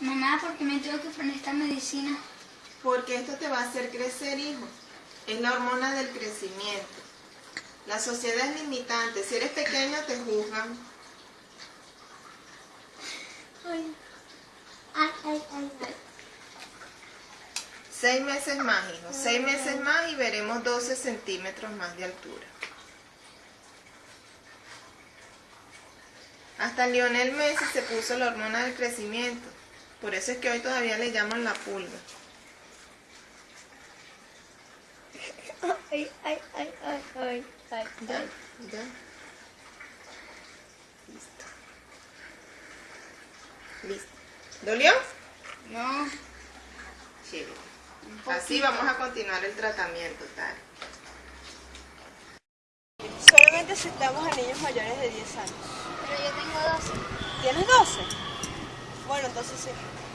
Mamá, ¿por qué me tengo que poner esta medicina? Porque esto te va a hacer crecer, hijo. Es la hormona del crecimiento. La sociedad es limitante. Si eres pequeño, te juzgan. Ay, ay, ay, ay. Seis meses más, hijo. Seis meses más y veremos 12 centímetros más de altura. Hasta Lionel Messi se puso la hormona del crecimiento. Por eso es que hoy todavía le llaman la pulga. Ay, ay, ay, ay, ay, ay, Ya, ya. Listo. Listo. ¿Dolió? No. Chévere. Así vamos a continuar el tratamiento, tal. Solamente aceptamos a niños mayores de 10 años. Pero yo tengo 12. ¿Tienes 12? Bueno, entonces sí.